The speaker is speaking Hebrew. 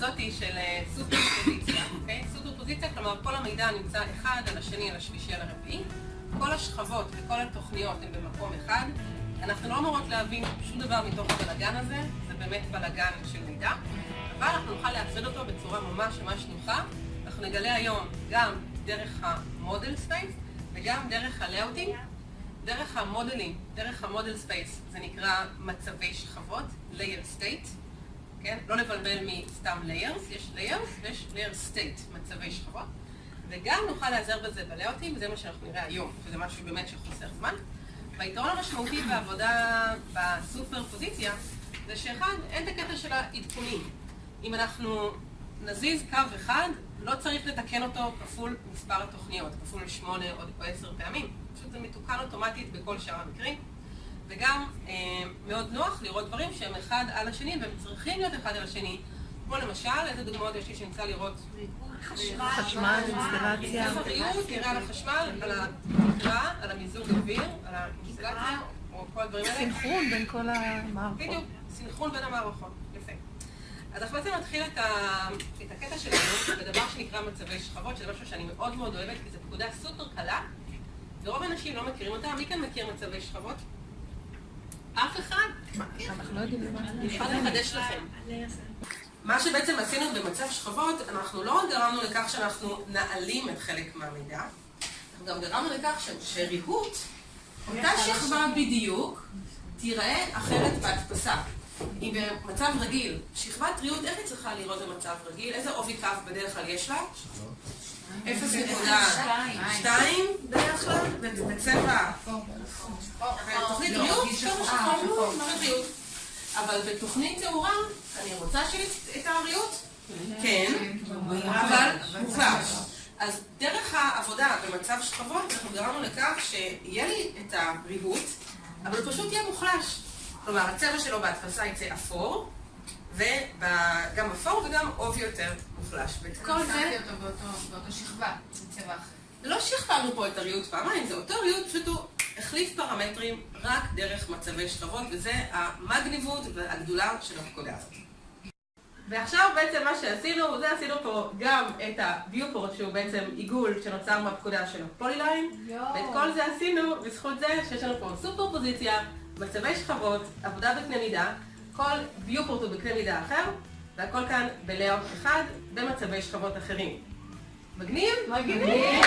שאמרתי של סופר פוזיציה, אוקיי? סופר פוזיציה, כלומר כל המידע נמצא אחד על השני, על השלישי, על הרביעי. כל השכבות וכל התוכניות הן במקום אחד. אנחנו לא אמורות להבין שום דבר מתוך הבלגן הזה, זה באמת בלגן של מידע, אבל אנחנו נוכל להפריד אותו בצורה ממש ממש נוחה. אנחנו נגלה היום גם דרך ה model space וגם דרך ה layouting. דרך המודלים, דרך ה model space, זה נקרא מצבי שכבות, layer state, כן? לא לבלבל מסתם layers, יש layers ויש layer state, מצבי שכבות. וגם נוכל להיעזר בזה בלאוטים, וזה מה שאנחנו נראה היום, שזה משהו באמת שחוסר זמן. והיתרון המשמעותי בעבודה בסופר פוזיציה, זה שאחד, אין את הקטע של העדכונים. אם אנחנו נזיז קו אחד, לא צריך לתקן אותו כפול מספר התוכניות, כפול שמונה או עשר פעמים. פשוט זה מתוקן אוטומטית בכל שאר המקרים. וגם אה, מאוד נוח לראות דברים שהם אחד על השני, והם צריכים להיות אחד על השני. כמו למשל, איזה דוגמאות יש לי שנמצא לראות? חשמל, אינסטלציה. חשמל, נראה על החשמל, על התקרה, על המיזוג אוויר, על האינסטלציה, או כל הדברים האלה. סינכרון בין כל המערכות. בדיוק, סינכרון בין המערכות. יפה. אז אנחנו בעצם נתחיל את, ה... את הקטע שלנו בדבר שנקרא מצבי שכבות, שזה משהו שאני מאוד מאוד אוהבת, כי זו פקודה סופר קלה, ורוב האנשים לא מכירים אותה. מי כאן מכיר מצבי שכבות? אף אחד? אנחנו לא מה אני יכולה לחדש לכם. מה שבעצם עשינו במצב שכבות, אנחנו לא רק גרמנו לכך שאנחנו נעלים את חלק מהמידע, אנחנו גם גרמנו לכך שריהוט, אותה שכבה בדיוק, תיראה אחרת בהדפסה. היא במצב רגיל. שכבת ריהוט, איך היא צריכה לראות במצב רגיל? איזה עובי כף בדרך כלל יש לה? אפס נקודה שתיים בדרך כלל, בצבע. אבל בתוכנית תאורה, אני רוצה שיהיה את הריהוט? כן, אבל מוחלש. אז דרך העבודה במצב שכבות, אנחנו גרמנו לכך שיהיה לי את הריהוט, אבל הוא פשוט יהיה מוחלש. כלומר, הצבע שלו בהדפסה יצא אפור, וגם אפור וגם עובי יותר מוחלש. ואת כל זה... שמתי אותו באותו שכבה, בצבע אחר. לא שכפלנו פה את הריהוט פעמיים, זה אותו ריהוט, פשוט הוא החליף פרמטרים רק דרך מצבי שכבות, וזה המגניבות והגדולה של הפקודה הזאת. ועכשיו בעצם מה שעשינו, זה עשינו פה גם את ה-viewport שהוא בעצם עיגול שנוצר מהפקודה של הפוליליין, ואת כל זה עשינו בזכות זה שיש לנו פה סופר פוזיציה, מצבי שכבות, עבודה בקנה מידה, כל viewport הוא בקנה מידה אחר, והכל כאן בלאוט אחד במצבי שכבות אחרים. מגניב? מגניב!